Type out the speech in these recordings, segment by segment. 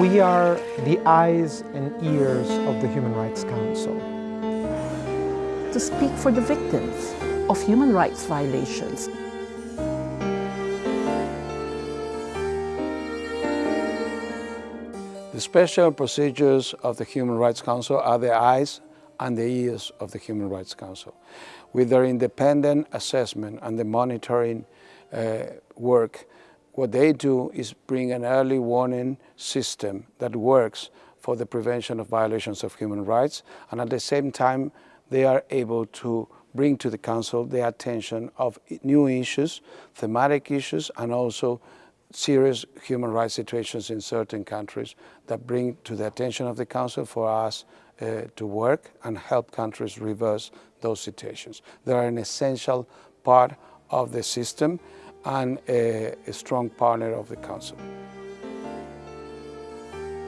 We are the eyes and ears of the Human Rights Council. To speak for the victims of human rights violations. The special procedures of the Human Rights Council are the eyes and the ears of the Human Rights Council. With their independent assessment and the monitoring uh, work, what they do is bring an early warning system that works for the prevention of violations of human rights and at the same time they are able to bring to the Council the attention of new issues, thematic issues and also serious human rights situations in certain countries that bring to the attention of the Council for us uh, to work and help countries reverse those situations. They are an essential part of the system and a, a strong partner of the Council.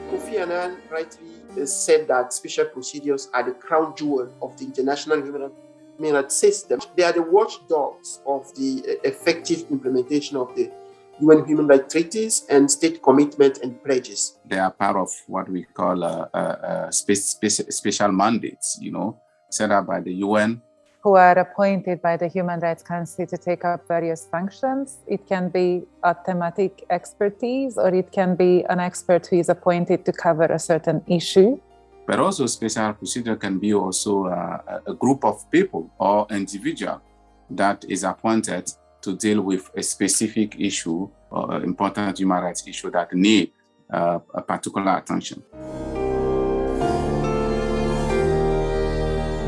Kofi Annan rightly said that special procedures are the crown jewel of the international human rights system. They are the watchdogs of the effective implementation of the UN human rights treaties and state commitment and pledges. They are part of what we call uh, uh, uh, special mandates, you know, set up by the UN. Who are appointed by the Human Rights Council to take up various functions. It can be a thematic expertise or it can be an expert who is appointed to cover a certain issue. But also special procedure can be also uh, a group of people or individual that is appointed to deal with a specific issue or important human rights issue that need uh, a particular attention.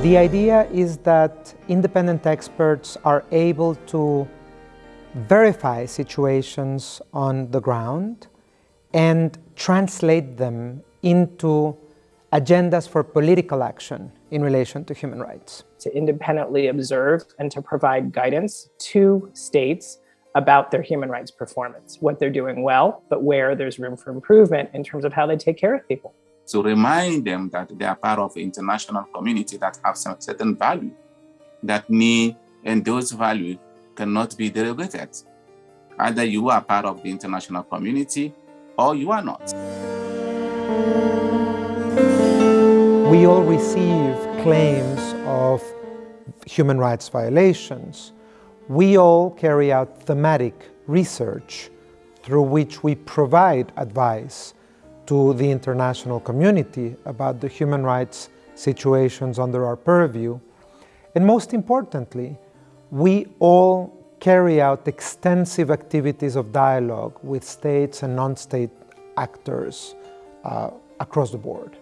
The idea is that independent experts are able to verify situations on the ground and translate them into agendas for political action in relation to human rights. To independently observe and to provide guidance to states about their human rights performance, what they're doing well, but where there's room for improvement in terms of how they take care of people. To remind them that they are part of the international community that have some certain value that need, and those values cannot be derogated. Either you are part of the international community or you are not. We all receive claims of human rights violations. We all carry out thematic research through which we provide advice to the international community about the human rights situations under our purview. And most importantly, we all carry out extensive activities of dialogue with states and non-state actors uh, across the board.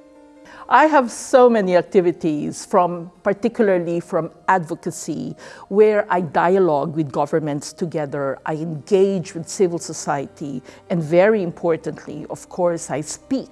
I have so many activities from, particularly from advocacy, where I dialogue with governments together, I engage with civil society, and very importantly, of course, I speak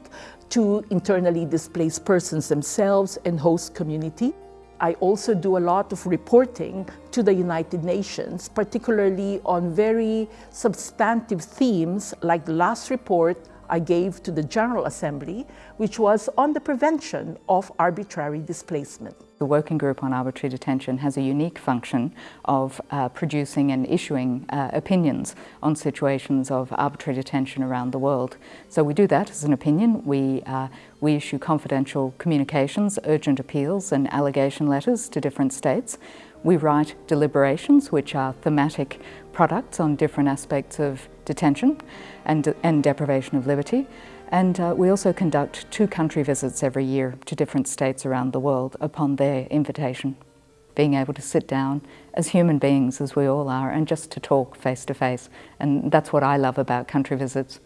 to internally displaced persons themselves and host community. I also do a lot of reporting to the United Nations, particularly on very substantive themes like the last report I gave to the General Assembly, which was on the prevention of arbitrary displacement. The Working Group on Arbitrary Detention has a unique function of uh, producing and issuing uh, opinions on situations of arbitrary detention around the world. So we do that as an opinion. We, uh, we issue confidential communications, urgent appeals and allegation letters to different states. We write deliberations, which are thematic products on different aspects of detention and, and deprivation of liberty. And uh, we also conduct two country visits every year to different states around the world upon their invitation. Being able to sit down as human beings, as we all are, and just to talk face to face. And that's what I love about country visits.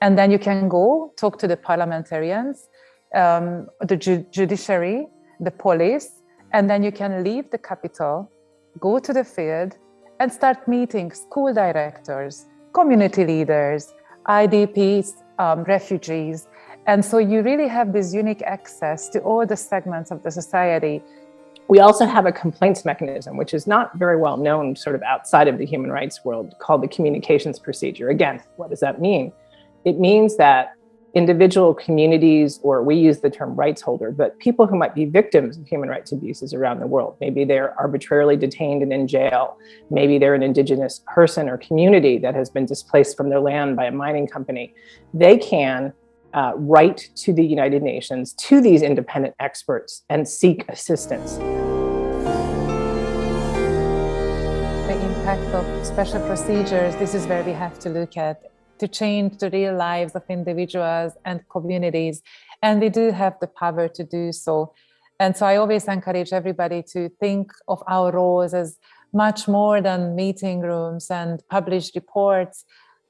And then you can go talk to the parliamentarians, um, the ju judiciary, the police, and then you can leave the capital, go to the field, and start meeting school directors, community leaders, IDPs, um, refugees. And so you really have this unique access to all the segments of the society. We also have a complaints mechanism, which is not very well known sort of outside of the human rights world called the communications procedure. Again, what does that mean? It means that individual communities, or we use the term rights holder, but people who might be victims of human rights abuses around the world. Maybe they're arbitrarily detained and in jail. Maybe they're an indigenous person or community that has been displaced from their land by a mining company. They can uh, write to the United Nations, to these independent experts, and seek assistance. The impact of special procedures, this is where we have to look at to change the real lives of individuals and communities. And we do have the power to do so. And so I always encourage everybody to think of our roles as much more than meeting rooms and published reports,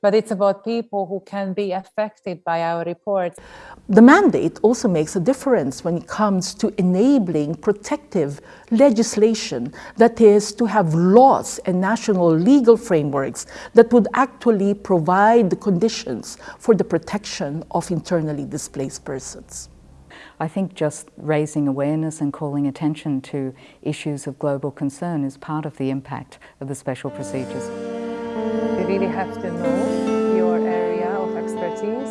but it's about people who can be affected by our reports. The mandate also makes a difference when it comes to enabling protective legislation, that is, to have laws and national legal frameworks that would actually provide the conditions for the protection of internally displaced persons. I think just raising awareness and calling attention to issues of global concern is part of the impact of the special procedures. You really have to know your area of expertise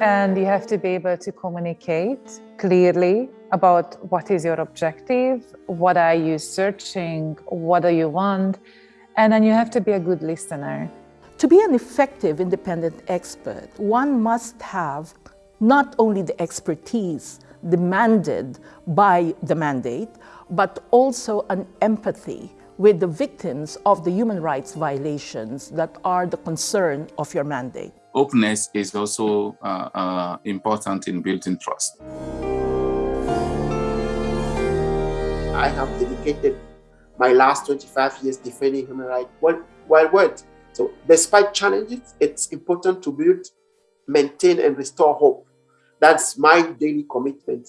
and you have to be able to communicate clearly about what is your objective, what are you searching, what do you want, and then you have to be a good listener. To be an effective independent expert, one must have not only the expertise demanded by the mandate, but also an empathy with the victims of the human rights violations that are the concern of your mandate. Openness is also uh, uh, important in building trust. I have dedicated my last 25 years defending human rights worldwide. So despite challenges, it's important to build, maintain and restore hope that's my daily commitment.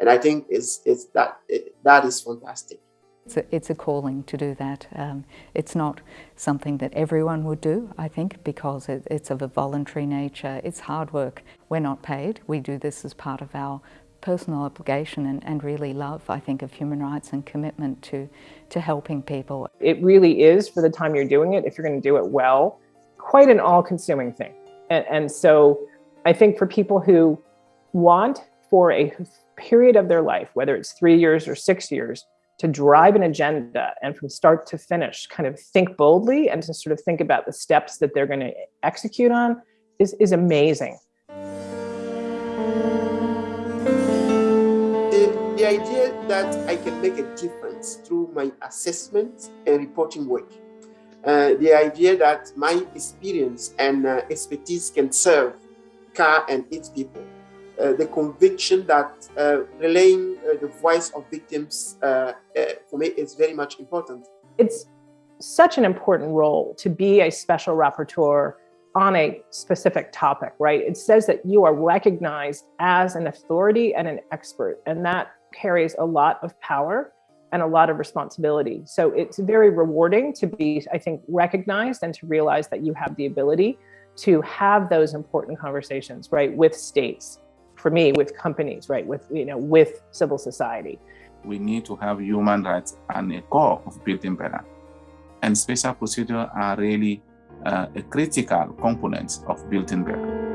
And I think it's, it's that, it, that is fantastic. It's a, it's a calling to do that. Um, it's not something that everyone would do, I think, because it, it's of a voluntary nature. It's hard work. We're not paid. We do this as part of our personal obligation and, and really love, I think, of human rights and commitment to, to helping people. It really is, for the time you're doing it, if you're going to do it well, quite an all-consuming thing. And, and so I think for people who want for a period of their life, whether it's three years or six years, to drive an agenda and from start to finish, kind of think boldly and to sort of think about the steps that they're going to execute on is, is amazing. The, the idea that I can make a difference through my assessment and reporting work. Uh, the idea that my experience and uh, expertise can serve CAR and its people uh, the conviction that uh, relaying uh, the voice of victims for me is very much important. It's such an important role to be a special rapporteur on a specific topic, right? It says that you are recognized as an authority and an expert, and that carries a lot of power and a lot of responsibility. So it's very rewarding to be, I think, recognized and to realize that you have the ability to have those important conversations, right, with states, for me with companies, right, with, you know, with civil society. We need to have human rights and a core of building better. And special procedures are really uh, a critical component of building better.